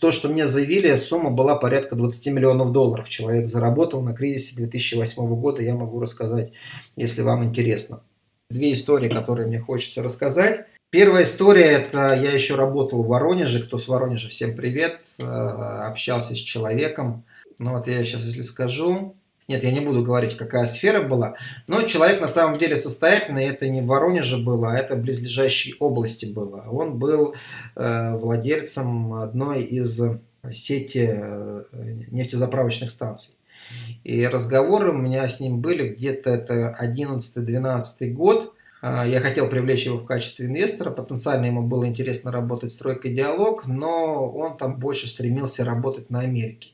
то, что мне заявили, сумма была порядка 20 миллионов долларов. Человек заработал на кризисе 2008 года, я могу рассказать, если вам интересно. Две истории, которые мне хочется рассказать. Первая история, это я еще работал в Воронеже, кто с Воронежа, всем привет, э, общался с человеком. Ну вот я сейчас, если скажу, нет, я не буду говорить, какая сфера была, но человек на самом деле состоятельный, это не в Воронеже было, а это в близлежащей области было. Он был э, владельцем одной из сети э, нефтезаправочных станций. И разговоры у меня с ним были где-то это 11-12 год. А, я хотел привлечь его в качестве инвестора, потенциально ему было интересно работать стройкой диалог, но он там больше стремился работать на Америке.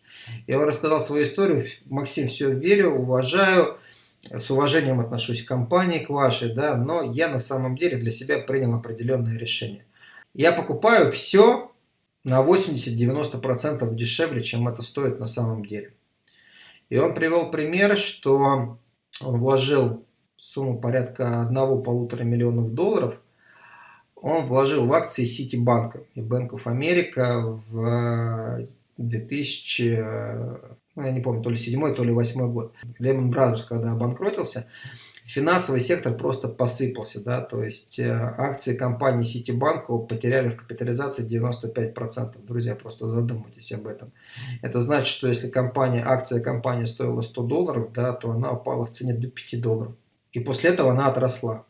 Я он рассказал свою историю, Максим, все верю, уважаю, с уважением отношусь к компании, к вашей, да, но я на самом деле для себя принял определенное решение. Я покупаю все на 80-90% дешевле, чем это стоит на самом деле. И он привел пример, что он вложил сумму порядка 1-1,5 миллионов долларов, он вложил в акции Ситибанка и Bank of America в 2000, ну, я не помню, то ли 7 то ли 8 год. Lehman Brothers, когда обанкротился, финансовый сектор просто посыпался, да, то есть э, акции компании Citibank потеряли в капитализации 95%. Друзья, просто задумайтесь об этом. Это значит, что если компания, акция компании стоила 100 долларов, да, то она упала в цене до 5 долларов. И после этого она отросла.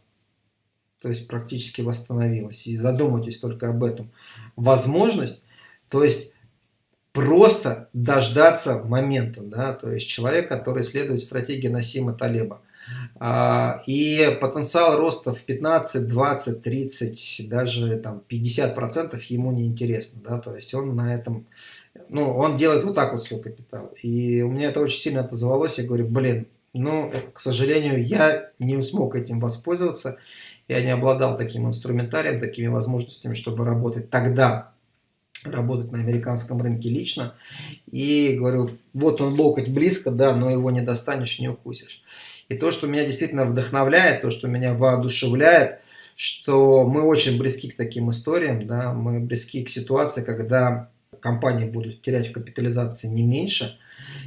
То есть практически восстановилась. И задумайтесь только об этом. Возможность, то есть просто дождаться момента. Да? То есть человек, который следует стратегии Насима Талеба. А, и потенциал роста в 15, 20, 30, даже там 50 процентов ему не интересно, да, то есть он на этом, ну, он делает вот так вот свой капитал. И у меня это очень сильно отозвалось, я говорю, блин, ну, к сожалению, я не смог этим воспользоваться, я не обладал таким инструментарием, такими возможностями, чтобы работать тогда, работать на американском рынке лично. И говорю, вот он локоть близко, да, но его не достанешь, не укусишь. И то, что меня действительно вдохновляет, то, что меня воодушевляет, что мы очень близки к таким историям, да, мы близки к ситуации, когда компании будут терять в капитализации не меньше.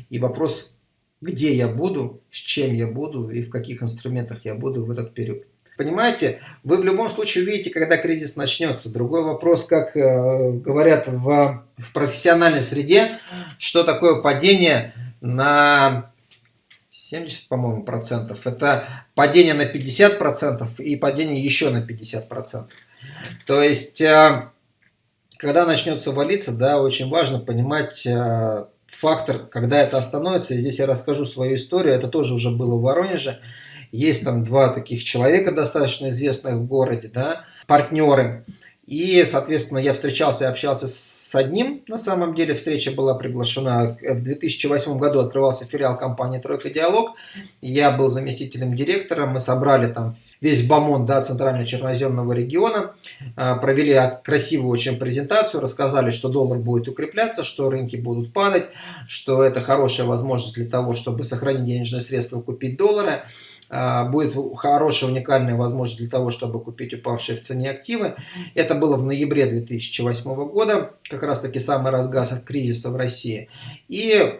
И вопрос, где я буду, с чем я буду и в каких инструментах я буду в этот период. Понимаете, вы в любом случае увидите, когда кризис начнется. Другой вопрос, как э, говорят в, в профессиональной среде, что такое падение на 70, по-моему, процентов. Это падение на 50 процентов и падение еще на 50 процентов. То есть, э, когда начнется валиться, да, очень важно понимать э, фактор, когда это остановится. И здесь я расскажу свою историю. Это тоже уже было в Воронеже. Есть там два таких человека, достаточно известных в городе, да, партнеры. И, соответственно, я встречался и общался с одним, на самом деле, встреча была приглашена. В 2008 году открывался филиал компании «Тройка Диалог». Я был заместителем директора, мы собрали там весь бомон да, центрально-черноземного региона, а, провели красивую очень презентацию, рассказали, что доллар будет укрепляться, что рынки будут падать, что это хорошая возможность для того, чтобы сохранить денежные средства, купить доллары. А, будет хорошая уникальная возможность для того, чтобы купить упавшие в цене активы. Это было в ноябре 2008 года, как раз таки самый разгаз кризиса в России. И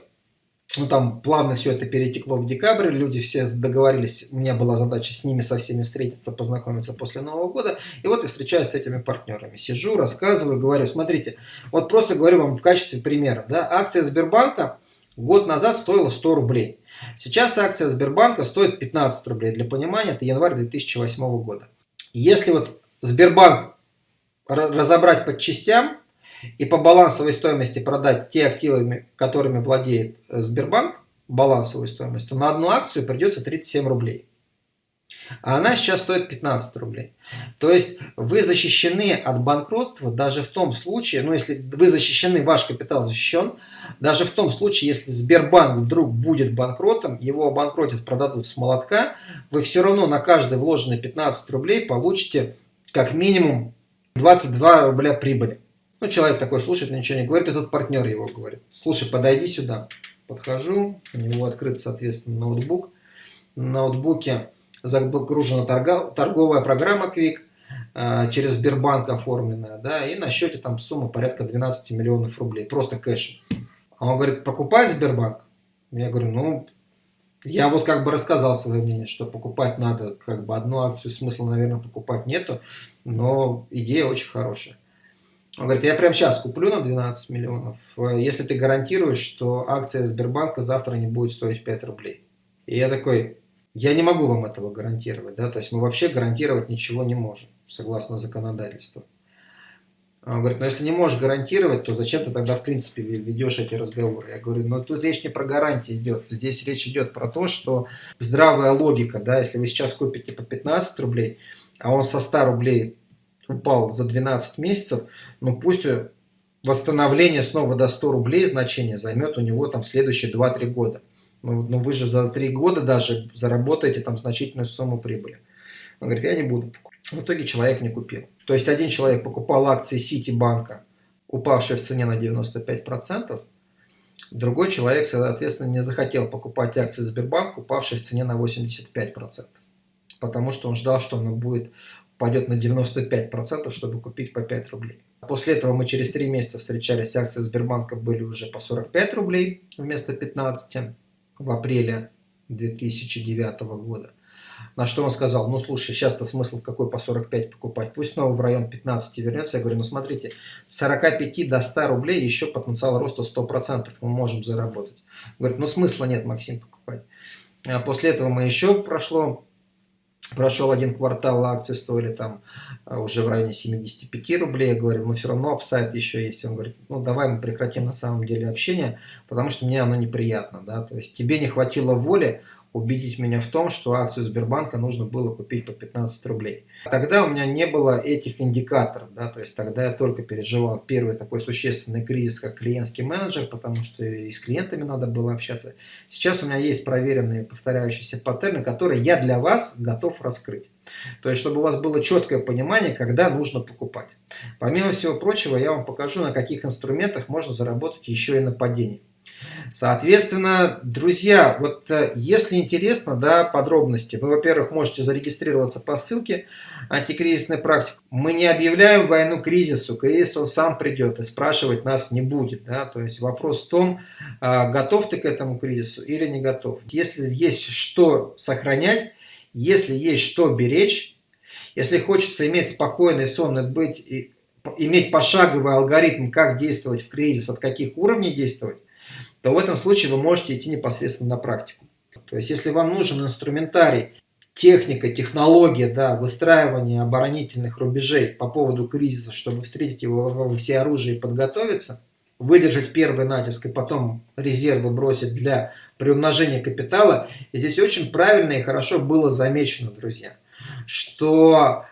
ну, там плавно все это перетекло в декабрь, люди все договорились, у меня была задача с ними со всеми встретиться, познакомиться после Нового года, и вот я встречаюсь с этими партнерами, сижу, рассказываю, говорю, смотрите, вот просто говорю вам в качестве примера, да, акция Сбербанка год назад стоила 100 рублей, Сейчас акция Сбербанка стоит 15 рублей. Для понимания, это январь 2008 года. Если вот Сбербанк разобрать по частям и по балансовой стоимости продать те активы, которыми владеет э, Сбербанк, балансовую стоимость, то на одну акцию придется 37 рублей. А она сейчас стоит 15 рублей. То есть вы защищены от банкротства даже в том случае, ну если вы защищены, ваш капитал защищен, даже в том случае, если Сбербанк вдруг будет банкротом, его обанкротят, продадут с молотка, вы все равно на каждый вложенный 15 рублей получите как минимум 22 рубля прибыли. Ну, человек такой слушает, ничего не говорит, и тут партнер его говорит. Слушай, подойди сюда. Подхожу, у него открыт, соответственно, ноутбук. На ноутбуке загружена торговая программа Quick. э, через Сбербанк оформленная, да, и на счете там сумма порядка 12 миллионов рублей, просто кэш. А он говорит, покупать Сбербанк? Я говорю, ну, я вот как бы рассказал свое мнение, что покупать надо, как бы одну акцию смысла, наверное, покупать нету, но идея очень хорошая. Он говорит, я прямо сейчас куплю на 12 миллионов, если ты гарантируешь, что акция Сбербанка завтра не будет стоить 5 рублей. И я такой, я не могу вам этого гарантировать, да, то есть мы вообще гарантировать ничего не можем, согласно законодательству. Он говорит, ну если не можешь гарантировать, то зачем ты тогда в принципе ведешь эти разговоры? Я говорю, ну тут речь не про гарантии идет, здесь речь идет про то, что здравая логика, да, если вы сейчас купите по 15 рублей, а он со 100 рублей упал за 12 месяцев, ну пусть восстановление снова до 100 рублей значение займет у него там следующие 2-3 года. Ну, ну вы же за 3 года даже заработаете там значительную сумму прибыли. Он говорит, я не буду покупать. В итоге человек не купил. То есть один человек покупал акции Ситибанка, упавшие в цене на 95%, другой человек, соответственно, не захотел покупать акции Сбербанка, упавшие в цене на 85%. Потому что он ждал, что она будет, пойдет на 95%, чтобы купить по 5 рублей. После этого мы через 3 месяца встречались, акции Сбербанка были уже по 45 рублей вместо 15 в апреле 2009 года. На что он сказал, ну слушай, сейчас-то смысл какой по 45 покупать, пусть снова в район 15 вернется. Я говорю, ну смотрите, с 45 до 100 рублей еще потенциал роста 100% мы можем заработать. Говорит, ну смысла нет, Максим, покупать. А после этого мы еще прошло Прошел один квартал, акции стоили там а, уже в районе 75 рублей. Я говорю, ну все равно апсайд еще есть. Он говорит, ну давай мы прекратим на самом деле общение, потому что мне оно неприятно. Да? То есть тебе не хватило воли убедить меня в том, что акцию Сбербанка нужно было купить по 15 рублей. Тогда у меня не было этих индикаторов, да, то есть тогда я только переживал первый такой существенный кризис, как клиентский менеджер, потому что и с клиентами надо было общаться. Сейчас у меня есть проверенные повторяющиеся паттерны, которые я для вас готов раскрыть. То есть, чтобы у вас было четкое понимание, когда нужно покупать. Помимо всего прочего, я вам покажу, на каких инструментах можно заработать еще и на падении. Соответственно, друзья, вот э, если интересно, да, подробности, вы, во-первых, можете зарегистрироваться по ссылке «Антикризисная практика». Мы не объявляем войну кризису, кризис он сам придет и спрашивать нас не будет. Да? То есть вопрос в том, а, готов ты к этому кризису или не готов. Если есть что сохранять, если есть что беречь, если хочется иметь спокойный сон и быть, и, иметь пошаговый алгоритм, как действовать в кризис, от каких уровней действовать, то в этом случае вы можете идти непосредственно на практику. То есть, если вам нужен инструментарий, техника, технология, да, выстраивание оборонительных рубежей по поводу кризиса, чтобы встретить его во всеоружии и подготовиться, выдержать первый натиск и потом резервы бросить для приумножения капитала. И здесь очень правильно и хорошо было замечено, друзья, что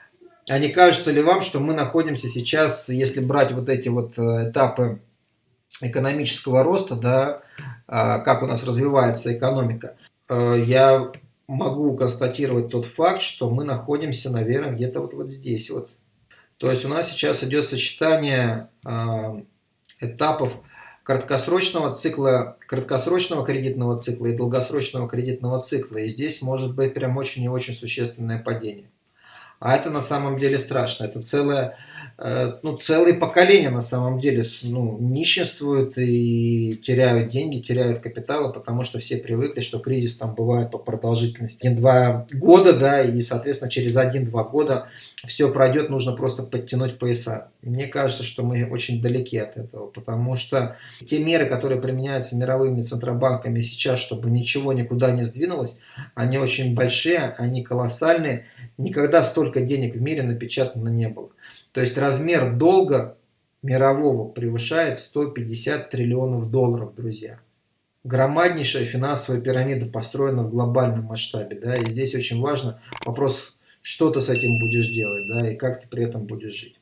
а не кажется ли вам, что мы находимся сейчас, если брать вот эти вот э, этапы экономического роста, да, а, как у нас развивается экономика, э, я могу констатировать тот факт, что мы находимся, наверное, где-то вот, вот здесь. Вот. То есть у нас сейчас идет сочетание а, этапов краткосрочного цикла, краткосрочного кредитного цикла и долгосрочного кредитного цикла. И здесь может быть прям очень и очень существенное падение. А это на самом деле страшно. Это целое, э, ну, целые поколения на самом деле ну, нищенствуют и теряют деньги, теряют капиталы, потому что все привыкли, что кризис там бывает по продолжительности один-два года, да, и, соответственно, через один-два года все пройдет, нужно просто подтянуть пояса. Мне кажется, что мы очень далеки от этого, потому что те меры, которые применяются мировыми центробанками сейчас, чтобы ничего никуда не сдвинулось, они очень большие, они колоссальные. Никогда столько денег в мире напечатано не было. То есть размер долга мирового превышает 150 триллионов долларов, друзья. Громаднейшая финансовая пирамида построена в глобальном масштабе. Да, и здесь очень важно вопрос, что ты с этим будешь делать, да, и как ты при этом будешь жить.